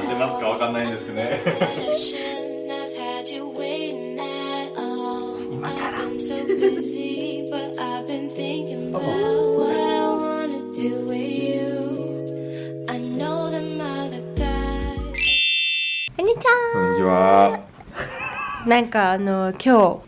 合ってますかわかんないですね。今からなんかあの今日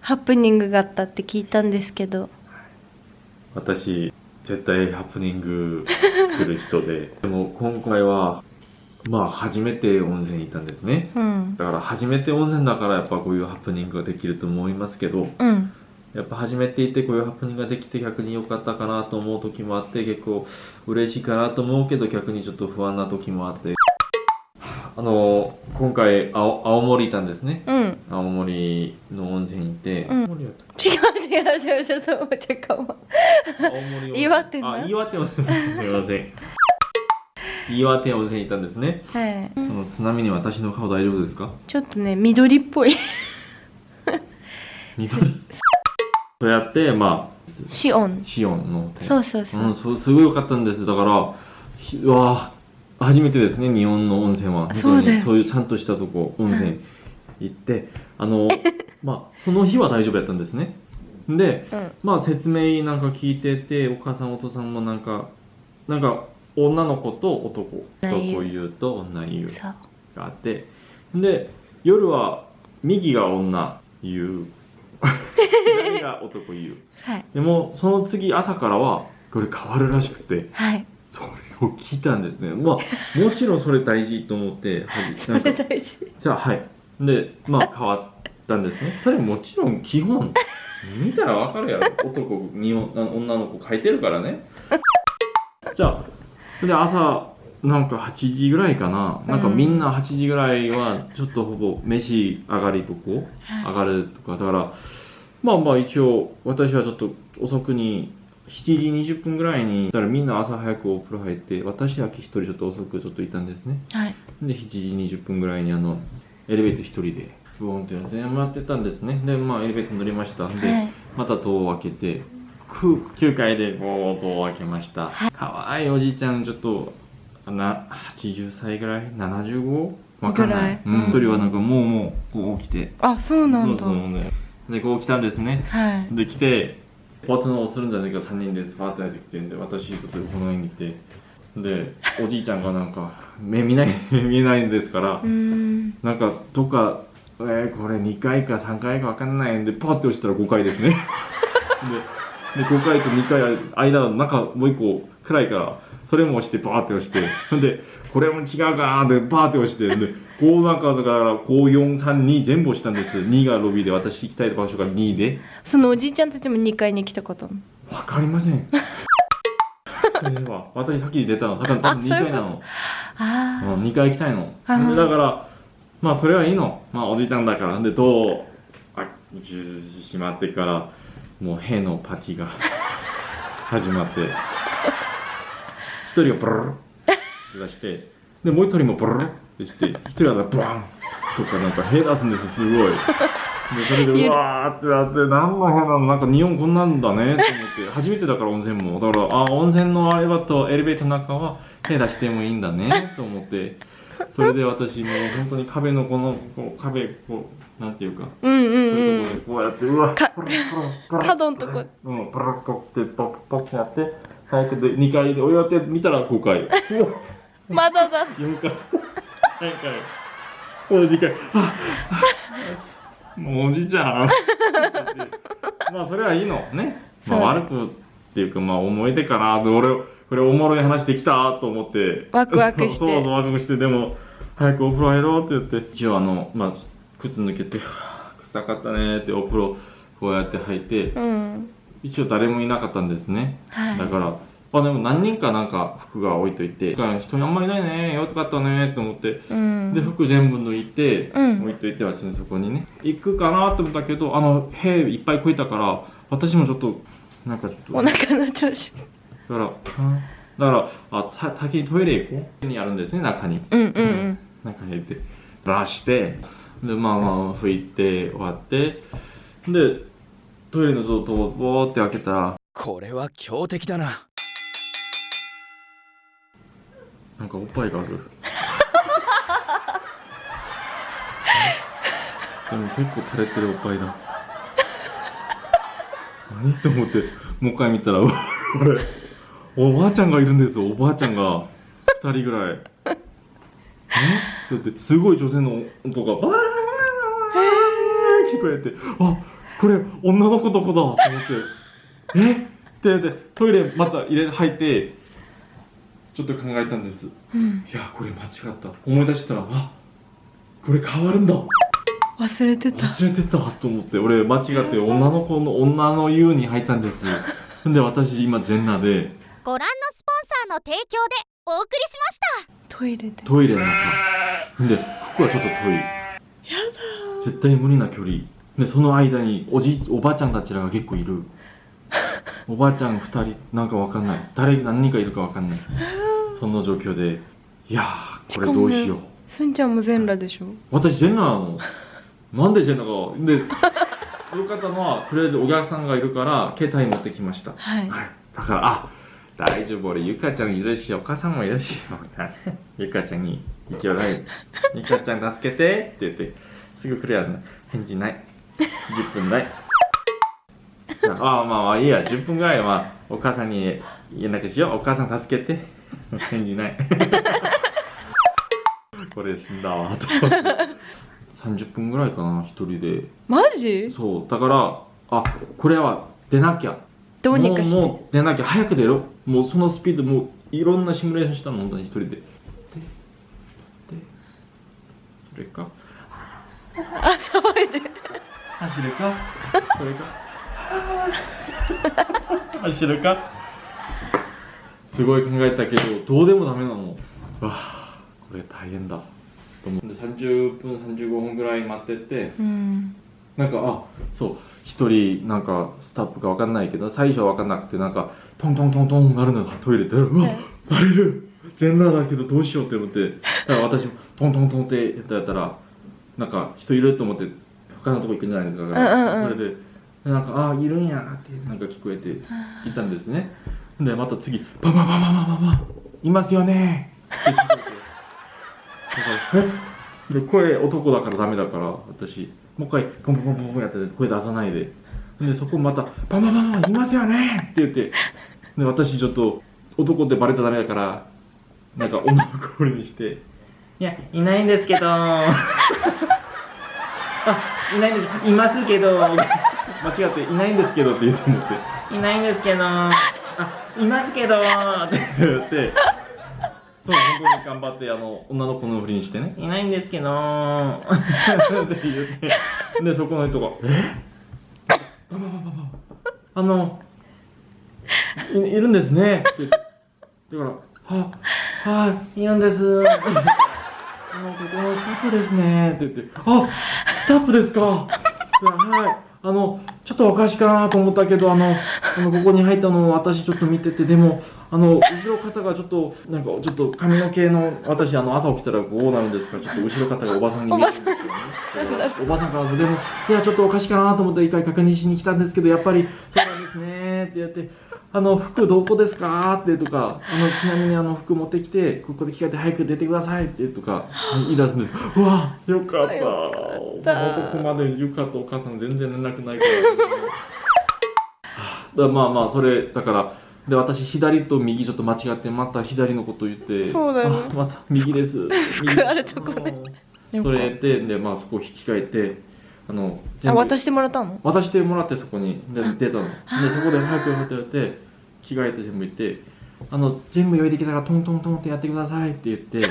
ハプニングがあったって聞いたんですけど。私絶対ハプニング作る人で。でも今回はまあ初めて温泉に行ったんですね。うん。だから初めて温泉だからやっぱこういうハプニングができると思いますけどうん。やっぱ初めて行ってこういうハプニングができて逆に良かったかなと思う時もあって結構嬉しいかなと思うけど逆にちょっと不安な時もあって。あの今回青青森行ったんですね。うん。青森の温泉に行って、うん。青森だった違う違う違うちょっと待ってかも岩手な。あ岩手温泉す。みません岩手温泉に行ったんですね。はい。あのちなみに私の顔大丈夫ですか？ちょっとね緑っぽい。緑？そうやってまあシオン。シオンのそうそうそう、うん、そうすごい良かったんですだからひうわあ初めてですね日本の温泉は。そうそういうちゃんとしたとこ温泉行って あのまあその日は大丈夫やったんですね。でうん。まあ説明なんか聞いててお母さんお父さんもなんかなんか女の子と男男湯と女湯があって。で夜は右が女湯左が男湯はい。でもその次朝からはこれ変わるらしくて。はい。それを聞いたんですね。まあもちろんそれ大事と思ってはじ なんか大事じゃあはい。でまあ変わったんですね。それもちろん基本。見たらわかるやろ。男に女の子書いてるからね。じゃあで朝なんか8時ぐらいかな。なんかみんな8時ぐらいはちょっとほぼ飯上がりとこ上がるとか。だからまあまあ一応私はちょっと遅くに7時20分ぐらいにだからみんな朝早くお風呂入って私だけ一人ちょっと遅くちょっといたんですね。はい。で7時20分ぐらいにあのエレベーター一人でブーンってやって待ってたんですね。でまあエレベーター乗りましたで、はい。また戸を開けてく9階でこう戸を開けました。かわいいおじいちゃんちょっとな80歳ぐらい？75? わかんない。ぐらいうん。一人はなんかもうもうこう起きて。あそうなんだ。そうそうねでこう来たんですね。はい。で来てポートのをするんじゃないか3人です。パーッとやってきてんで私ちょっとこの辺に来て。でおじいちゃんがなんか目見ない 見えないんですからん。なんかどっかえー、これ2階か3階か分かんないんでパーって押したら5階ですね。でで5階と2階間の中もう1個暗いからそれも押してパーって押してでこれも違うかなーってパーって押してでこうなんかだからこう432全部押したんです。2がロビーで私行きたい場所が2で。そのおじいちゃんたちも2階に来たこと。わかりません。それは私先に出たの。だから多分2階なの。あうん、2回行きたいの。だからまあそれはいいの。まあおじいちゃんだから。でどうあしまってからもう兵のパティが始まって一人がブルルって出してでもう一人もブルルってして一人はブワンとかなんか兵出すんですすごいでそれでうわーってなって何の兵なのなんか日本こんなんだねと思って初めてだから温泉もだからあ温泉のあれだとエレベーターの中は手出してもいいんだねと思って それで私もう本当に壁のこのこう壁こうなんていうかうんうんそういううんところでこうやってうわかプルプルプル角んとこ。うんプルッとってポッポッってやって早くで2階でおやって見たら5階。う わまだだ。4階。3階。これ2階。ああもうおじいちゃん。まあそれはいいの。ね、まあ、悪くっていうかまあ思い出かなで俺これおもろい話できたと思って。ワクワクして。そうそうワクワクして。でも早くお風呂入ろうって言って。一応あの、まあ、靴抜けてはあ臭かったねってお風呂こうやって入って。うん。一応誰もいなかったんですね。はい。だからあでも何人かなんか服が置いといて人あんまりいないねよかったねと思ってうん。で服全部抜いて、うん。置いといて私のそこにね。行くかなと思ったけどあの兵いっぱい超えたから私もちょっとなんかちょっとお腹の調子だから、だからあた先にトイレ行こう？にあるんですね中に、うんうんうん、中に入ってブラしてでまあまあ拭いて終わってでトイレの外をボーって開けたらこれは強敵だな。なんかおっぱいがある。でも結構垂れてるおっぱいだ。何と思ってもう一回見たら俺おばあちゃんがいるんですよ。おばあちゃんが。2人ぐらい。え？だってすごい女性の音がバーン聞こえて。あこれ女の子どこだ。と思って。え？ってでトイレまた入れ入ってちょっと考えたんです。うん。いやこれ間違った。思い出したらあこれ変わるんだ。忘れてた。忘れてた。と思って。俺間違って女の子の女の湯に入ったんです。で私今全裸でご覧のスポンサーの提供でお送りしました。トイレで。トイレの中で服はちょっと遠い。絶対無理な距離。でその間におじおばあちゃんたちらが結構いる。おばあちゃん2人なんかわかんない。誰何人かいるかわかんない。その状況で。いやーこれどうしよう。すんちゃんも全裸でしょ？私全裸なの。なんで全裸？かで よかったのはとりあえずお客さんがいるから携帯持ってきました。はい。はい、だからあ大丈夫。俺ゆかちゃんいるしお母さんもいるし ゆかちゃんに一応ね ゆかちゃん助けてって言ってすぐ来るやん返事ない。10分ない。じゃああまあまあいいや。10分ぐらいはお母さんに連絡しよう。お母さん助けて。返事ない。これ死んだわ。と思って。30分ぐらいかな一人で。マジ？そう。だからあこれは出なきゃどうにかして。もうもう出なきゃ早く出ろもうそのスピードもういろんなシミュレーションしたの本当に一人でででそれかあ騒いで走るかそれか走るかすごい考えたけどどうでもダメなのわあこれ大変だと思って30分35分ぐらい待っててうんなんかあそう一人なんかスタッフかわかんないけど最初はわかんなくてなんかトントントントンなるのがトイレでうわはい。バレる全裸だけどどうしようって思ってだから私もトントントンってやったやったらなんか人いると思って他のとこ行くんじゃないですか、んうんうん。それでなんかあいるんやってなんか聞こえていたんですね。でまた次パパパパパパパいますよね。って聞こえて。だからえ？で声男だからダメだから私もう一回ポンポンポンポンポンやってて声出さないで。でそこまた「パパパパいますよね!」って言って。で私ちょっと男ってバレたらダメだからなんか女の子ふりにして「いやいないんですけど。あいないんです。いますけど」間違って「いないんですけど」って言うと思って「いないんですけど。あいますけど」って言ってそう本当に頑張ってあの女の子のふりにしてね「いないんですけど」って言ってでそこの人が「え？あのいいるんですね」って言ってだから「ははいいるんです」あのここのスタッフですね。って言って「あスタッフですか」はいあのちょっとおかしいかなと思ったけどあのあのここに入ったのを私ちょっと見ててでもあの後ろ肩がちょっとなんかちょっと髪の毛の私あの朝起きたらこうなるんですからちょっと後ろ肩がおばさんに見えるんですよね。だからおばさんからでもいやちょっとおかしいかなと思って一回確認しに来たんですけどやっぱりそうなんですねって言ってあの服どこですか？ってとかあのちなみにあの服持ってきてここで着替えて早く出てくださいってとか言い出すんです。うわよかった。よかったその男までゆかとお母さん全然連絡ないから。だまあまあそれだからで私左と右ちょっと間違ってまた左のこと言ってそうだよあまた右です。右服あるとこね。それででまあそこ引き換えてあのあ渡してもらったの？渡してもらってそこにで出たの。でそこで早く早くやって着替えて全部行ってあの全部用意できたからトントントンってやってくださいって言って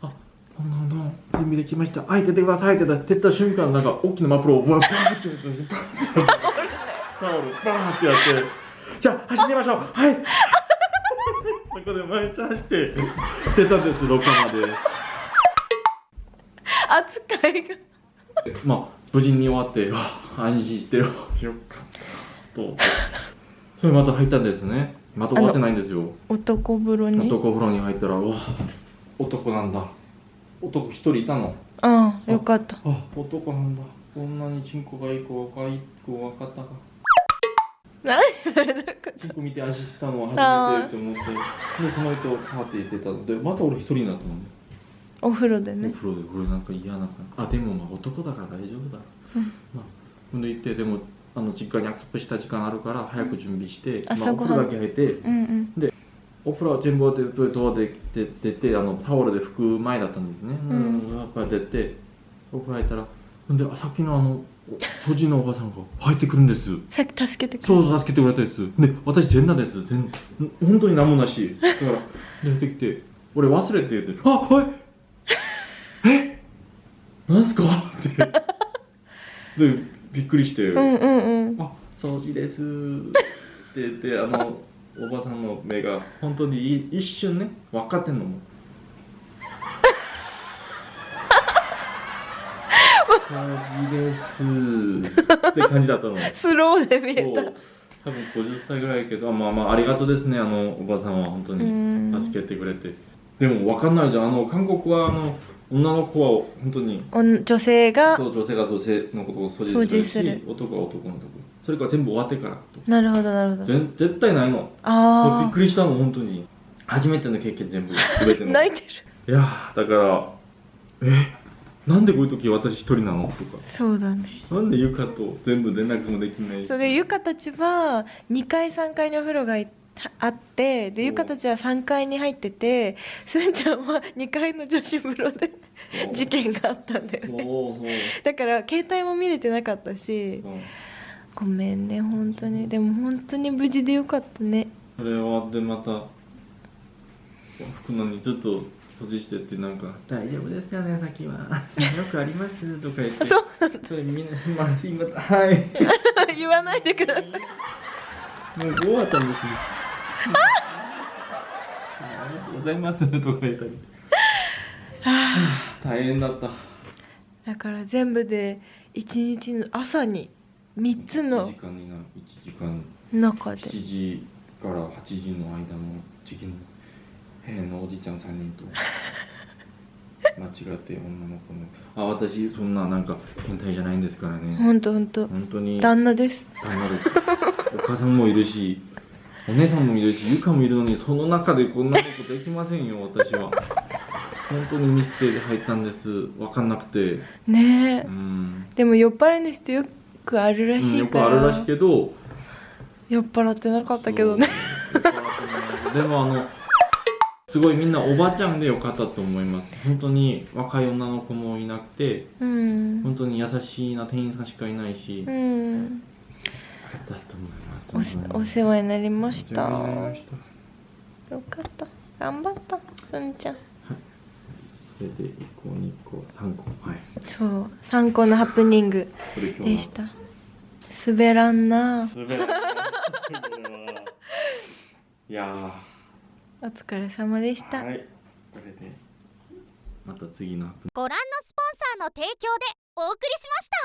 あトントントン準備できました。はい出てくださいって言ったら出た瞬間なんか大きなマプロをバーってやってタオルバーってやってじゃあ走りましょう。はい。そこで毎日走って出たんです廊下まで。扱いが。まあ無事に終わって安心してよよかった。とそれまた入ったんですね。また終わってないんですよ。男風呂に？男風呂に入ったらうわ男なんだ。男一人いたの。うんよかった。あ男なんだ。こんなにチンコがいい子若い子分かったか何それだかチンコ見て足したのは初めてって思ってでその人パーティー出たの。でまた俺一人になったのね。お風呂でおね風呂でこれなんか嫌な感じ。あでもまあ男だから大丈夫だ、うん。まあほんで行ってでもあの実家に約束した時間あるから早く準備して、まあ、朝ごはん。お風呂だけ入ってうんうん。お風呂全部終わってドアで出て出てあのタオルで拭く前だったんですね、ん。やっぱり出てお風呂入ったらほんであさっきのあの掃除のおばさんが入ってくるんですさっき助けてくれそうそう助けてくれたですで私全裸です全本当に何もなしだから出てきて俺忘れてって「あはいえなんすか?」ってでびっくりして「うんうんうんあ掃除です」って言ってあのおばさんの目が本当に一瞬ね分かってんのも掃除です。って感じだったの。スローで見えた。多分50歳ぐらいやけどあまあまあありがとうですねあのおばさんは本当うにん。助けてくれて、でも分かんないじゃん。あの韓国はあの女の子は本当に。女性がそう女性が女性のことを掃掃除する。男は男のとこ。それから全部終わってからと。なるほどなるほど。全絶対ないの。びっあくりしたの本当に。初めての経験全部全ての。あ 泣いてる。いやーだからえ？なんでこういう時私一人なのとか。そうだね。なんでゆかと全部連絡もできない。それでゆかたちは2階3階にお風呂がいあってでおゆかたちは3階に入っててすんちゃんは2階の女子風呂で事件があったんだよね。だから携帯も見れてなかったしごめんね本当に。でも本当に無事でよかったね。それ終わってまた服のにずっと掃除してってなんか「大丈夫ですよねさっきは。よくあります」とか言って。そうそれみんな「まあ今はい。言わないでください。もう終わったんですよ。ありがとうございます」とか言ったり。大変だった。だから全部で1日の朝に3つ1の時間にな1時間。中で。7時から8時の間の時期の部屋のおじちゃん3人と。間違って女の子の。あ私そんななんか変態じゃないんですからね。本当本当。本当に。旦那です。旦那です。お母さんもいるしお姉さんもいるしゆかもいるのにその中でこんなことできませんよ私は。本当にミステイで入ったんです。分かんなくて。ねえ。うん。でも酔っ払いの人よくあるらうんよくしいから、あるらしいけど。酔っ払ってなかったけどね。でもあのすごいみんなおばちゃんでよかったと思います。本当に若い女の子もいなくてうん。本当に優しいな店員さんしかいないし、だうんと思いますお世話になりました。よかった。頑張ったすんちゃん。それで1個2個3個。はい。そう。3個のハプニングでした。滑らんな。滑らな。いこれは。いやお疲れ様でした、ーはい。これで。また次のご覧のスポンサーの提供でお送りしました